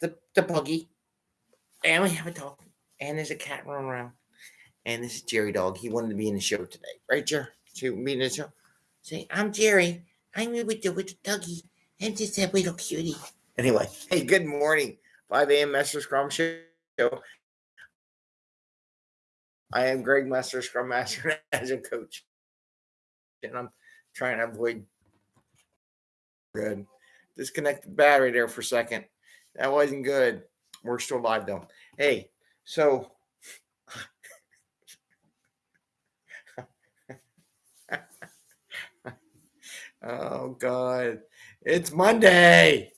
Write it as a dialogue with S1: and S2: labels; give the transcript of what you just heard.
S1: the the puggy, and we have a dog, and there's a cat running around, and this is Jerry Dog. He wanted to be in the show today, right, Jerry? To be in the show. Say, I'm Jerry. I'm here with the with the doggy. I'm just a little cutie. Anyway, hey, good morning. 5 a.m. Master Scrum Show. I am Greg Master, Scrum Master as a Coach. And I'm trying to avoid good. Disconnect the battery there for a second. That wasn't good. We're still live though. Hey, so oh god, it's Monday.